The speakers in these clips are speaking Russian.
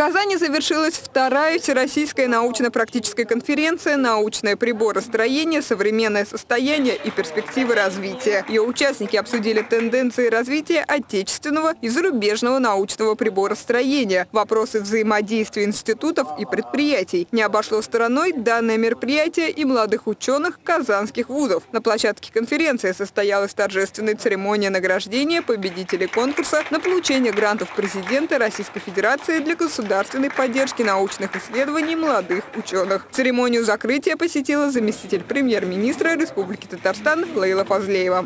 Казани завершилась вторая всероссийская научно-практическая конференция «Научное приборостроение. Современное состояние и перспективы развития». Ее участники обсудили тенденции развития отечественного и зарубежного научного приборостроения, вопросы взаимодействия институтов и предприятий. Не обошло стороной данное мероприятие и молодых ученых казанских вузов. На площадке конференции состоялась торжественная церемония награждения победителей конкурса на получение грантов президента Российской Федерации для государства государственной поддержки научных исследований молодых ученых. Церемонию закрытия посетила заместитель премьер-министра Республики Татарстан Лейла Фазлеева.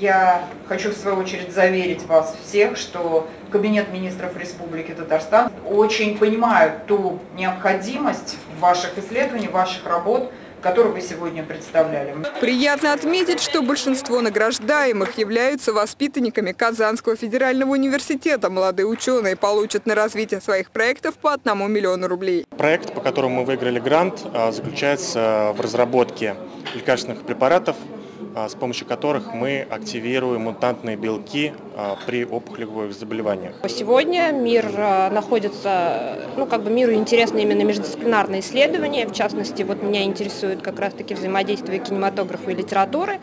Я хочу в свою очередь заверить вас всех, что Кабинет министров Республики Татарстан очень понимает ту необходимость ваших исследований, ваших работ, который вы сегодня представляли. Приятно отметить, что большинство награждаемых являются воспитанниками Казанского федерального университета. Молодые ученые получат на развитие своих проектов по одному миллиону рублей. Проект, по которому мы выиграли грант, а, заключается в разработке лекарственных препаратов с помощью которых мы активируем мутантные белки а, при опухолевых заболеваниях. Сегодня мир а, находится, ну как бы миру интересно именно междисциплинарные исследования, в частности, вот меня интересует как раз-таки взаимодействие кинематографа и литературы.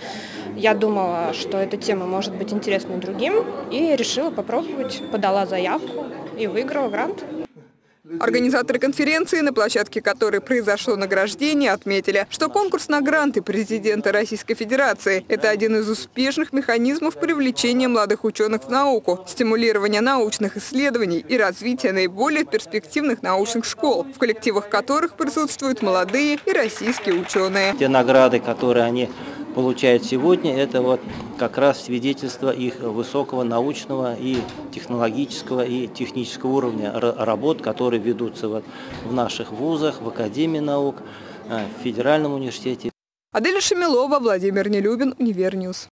Я думала, что эта тема может быть интересна другим, и решила попробовать, подала заявку и выиграла грант. Организаторы конференции, на площадке которой произошло награждение, отметили, что конкурс на гранты президента Российской Федерации – это один из успешных механизмов привлечения молодых ученых в науку, стимулирования научных исследований и развития наиболее перспективных научных школ, в коллективах которых присутствуют молодые и российские ученые. Те награды, которые они получают сегодня, это вот как раз свидетельство их высокого научного и технологического и технического уровня работ, которые ведутся вот в наших вузах, в Академии наук, э, в Федеральном университете. Аделя Шамилова, Владимир Нелюбин, Univer News.